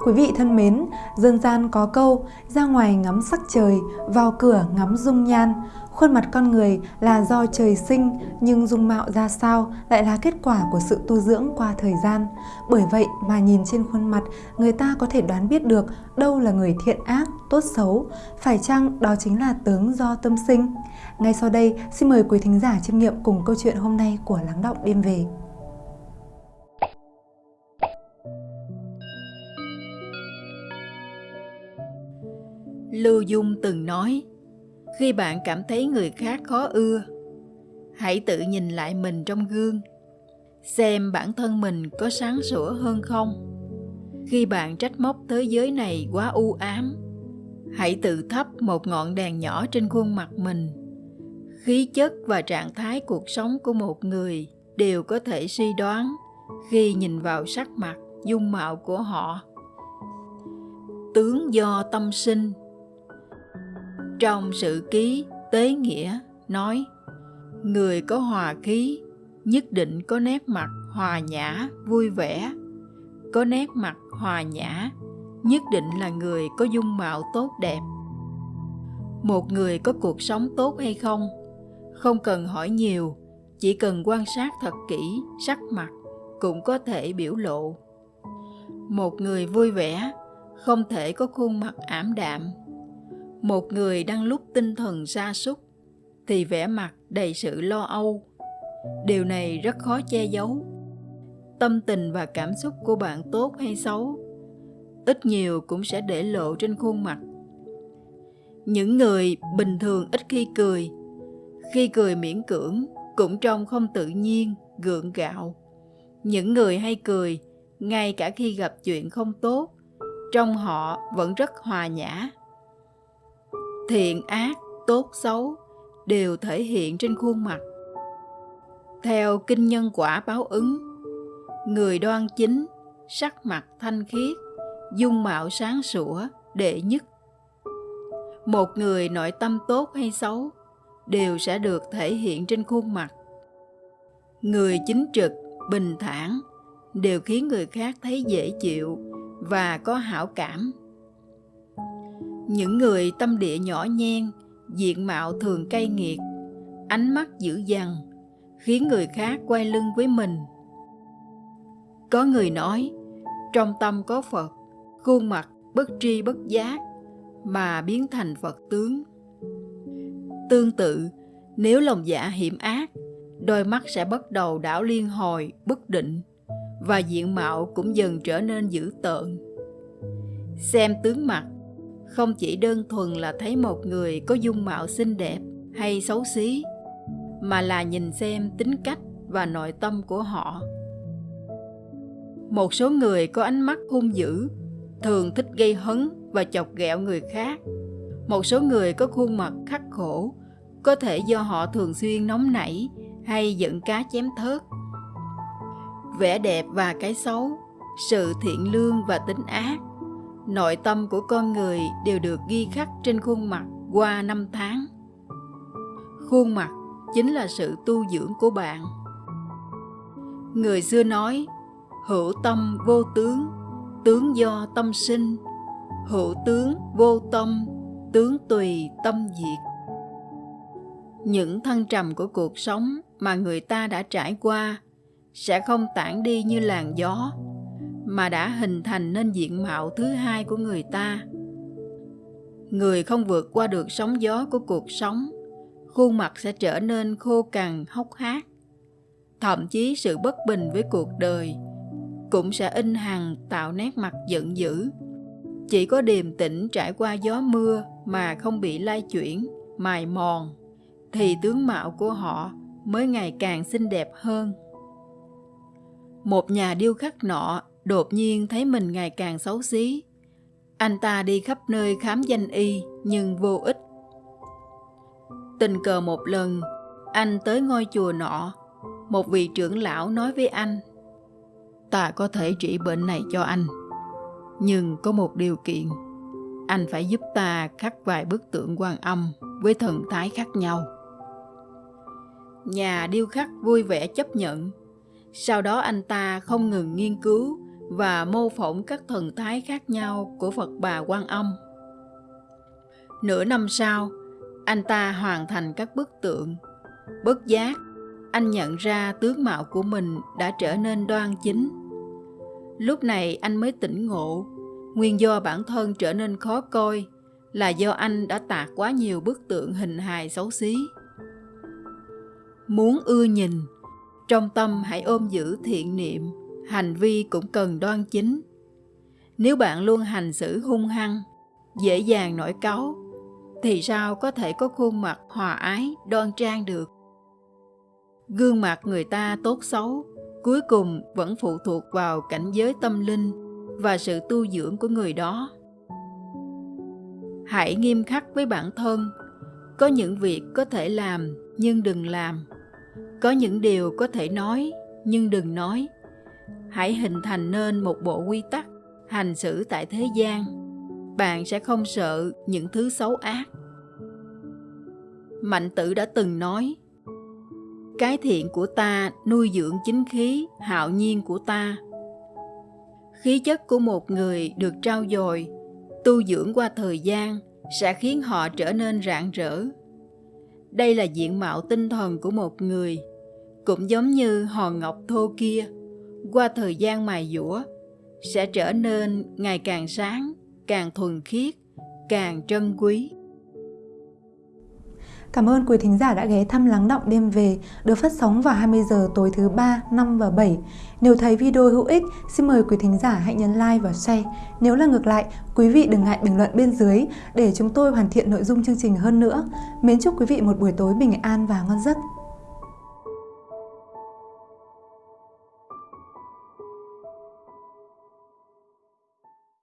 Quý vị thân mến, dân gian có câu ra ngoài ngắm sắc trời, vào cửa ngắm dung nhan. Khuôn mặt con người là do trời sinh nhưng dung mạo ra sao lại là kết quả của sự tu dưỡng qua thời gian. Bởi vậy mà nhìn trên khuôn mặt, người ta có thể đoán biết được đâu là người thiện ác, tốt xấu, phải chăng đó chính là tướng do tâm sinh. Ngay sau đây, xin mời quý thính giả chiêm nghiệm cùng câu chuyện hôm nay của Lắng Động Đêm Về. Lưu Dung từng nói, khi bạn cảm thấy người khác khó ưa, hãy tự nhìn lại mình trong gương, xem bản thân mình có sáng sủa hơn không. Khi bạn trách móc thế giới này quá u ám, hãy tự thắp một ngọn đèn nhỏ trên khuôn mặt mình. Khí chất và trạng thái cuộc sống của một người đều có thể suy đoán khi nhìn vào sắc mặt, dung mạo của họ. Tướng do tâm sinh trong sự ký tế nghĩa, nói, người có hòa khí, nhất định có nét mặt hòa nhã, vui vẻ. Có nét mặt hòa nhã, nhất định là người có dung mạo tốt đẹp. Một người có cuộc sống tốt hay không? Không cần hỏi nhiều, chỉ cần quan sát thật kỹ sắc mặt cũng có thể biểu lộ. Một người vui vẻ, không thể có khuôn mặt ảm đạm một người đang lúc tinh thần sa sút, thì vẻ mặt đầy sự lo âu. Điều này rất khó che giấu. Tâm tình và cảm xúc của bạn tốt hay xấu, ít nhiều cũng sẽ để lộ trên khuôn mặt. Những người bình thường ít khi cười khi cười miễn cưỡng cũng trông không tự nhiên, gượng gạo. Những người hay cười, ngay cả khi gặp chuyện không tốt trong họ vẫn rất hòa nhã thiện ác, tốt xấu đều thể hiện trên khuôn mặt. Theo kinh nhân quả báo ứng, người đoan chính, sắc mặt thanh khiết, dung mạo sáng sủa, đệ nhất. Một người nội tâm tốt hay xấu đều sẽ được thể hiện trên khuôn mặt. Người chính trực, bình thản đều khiến người khác thấy dễ chịu và có hảo cảm những người tâm địa nhỏ nhen, diện mạo thường cay nghiệt, ánh mắt dữ dằn, khiến người khác quay lưng với mình. Có người nói, trong tâm có phật, khuôn mặt bất tri bất giác mà biến thành phật tướng. Tương tự, nếu lòng dạ hiểm ác, đôi mắt sẽ bắt đầu đảo liên hồi, bất định và diện mạo cũng dần trở nên dữ tợn. Xem tướng mặt không chỉ đơn thuần là thấy một người có dung mạo xinh đẹp hay xấu xí, mà là nhìn xem tính cách và nội tâm của họ. Một số người có ánh mắt hung dữ, thường thích gây hấn và chọc ghẹo người khác. Một số người có khuôn mặt khắc khổ, có thể do họ thường xuyên nóng nảy hay giận cá chém thớt. Vẻ đẹp và cái xấu, sự thiện lương và tính ác nội tâm của con người đều được ghi khắc trên khuôn mặt qua năm tháng. Khuôn mặt chính là sự tu dưỡng của bạn. Người xưa nói, hữu tâm vô tướng tướng do tâm sinh. Hữu tướng vô tâm, tướng tùy tâm diệt. Những thăng trầm của cuộc sống mà người ta đã trải qua sẽ không tản đi như làn gió mà đã hình thành nên diện mạo thứ hai của người ta. Người không vượt qua được sóng gió của cuộc sống, khuôn mặt sẽ trở nên khô cằn, hốc hác. Thậm chí sự bất bình với cuộc đời cũng sẽ in hằn tạo nét mặt giận dữ. Chỉ có điềm tĩnh trải qua gió mưa mà không bị lai chuyển, mài mòn, thì tướng mạo của họ mới ngày càng xinh đẹp hơn. Một nhà điêu khắc nọ đột nhiên thấy mình ngày càng xấu xí. Anh ta đi khắp nơi khám danh y nhưng vô ích. Tình cờ một lần, anh tới ngôi chùa nọ, một vị trưởng lão nói với anh, ta có thể trị bệnh này cho anh, nhưng có một điều kiện, anh phải giúp ta khắc vài bức tượng quan âm với thần thái khác nhau. Nhà điêu khắc vui vẻ chấp nhận. Sau đó anh ta không ngừng nghiên cứu và mô phỏng các thần thái khác nhau của Phật bà Quan Âm. Nửa năm sau, anh ta hoàn thành các bức tượng. Bất giác, anh nhận ra tướng mạo của mình đã trở nên đoan chính. Lúc này anh mới tỉnh ngộ, nguyên do bản thân trở nên khó coi là do anh đã tạc quá nhiều bức tượng hình hài xấu xí. Muốn ưa nhìn, trong tâm hãy ôm giữ thiện niệm, hành vi cũng cần đoan chính. Nếu bạn luôn hành xử hung hăng, dễ dàng nổi cáu, thì sao có thể có khuôn mặt hòa ái, đoan trang được? Gương mặt người ta tốt xấu, cuối cùng vẫn phụ thuộc vào cảnh giới tâm linh và sự tu dưỡng của người đó. Hãy nghiêm khắc với bản thân, có những việc có thể làm nhưng đừng làm. Có những điều có thể nói nhưng đừng nói. Hãy hình thành nên một bộ quy tắc hành xử tại thế gian. Bạn sẽ không sợ những thứ xấu ác. Mạnh tử đã từng nói, cái thiện của ta nuôi dưỡng chính khí hạo nhiên của ta. Khí chất của một người được trao dồi, tu dưỡng qua thời gian sẽ khiến họ trở nên rạng rỡ. Đây là diện mạo tinh thần của một người cũng giống như hòn ngọc thô kia qua thời gian mài dũa sẽ trở nên ngày càng sáng càng thuần khiết càng trân quý Cảm ơn quý thính giả đã ghé thăm Lắng Động Đêm Về được phát sóng vào 20 giờ tối thứ 3, 5 và 7. Nếu thấy video hữu ích, xin mời quý thính giả hãy nhấn like và share. Nếu là ngược lại, quý vị đừng ngại bình luận bên dưới để chúng tôi hoàn thiện nội dung chương trình hơn nữa. Mến chúc quý vị một buổi tối bình an và ngon giấc.